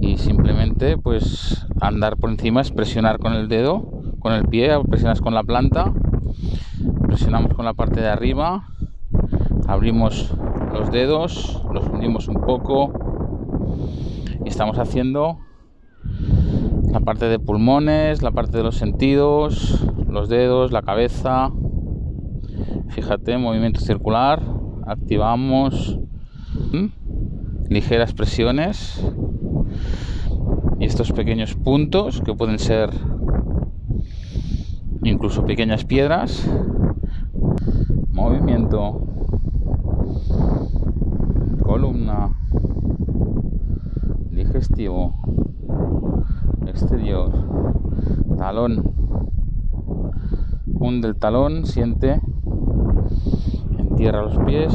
y simplemente pues andar por encima es presionar con el dedo con el pie presionas con la planta presionamos con la parte de arriba abrimos los dedos los hundimos un poco y estamos haciendo la parte de pulmones la parte de los sentidos los dedos la cabeza. Fíjate movimiento circular activamos ligeras presiones estos pequeños puntos que pueden ser incluso pequeñas piedras. Movimiento. Columna. Digestivo. Exterior. Talón. Hunde el talón siente. Entierra los pies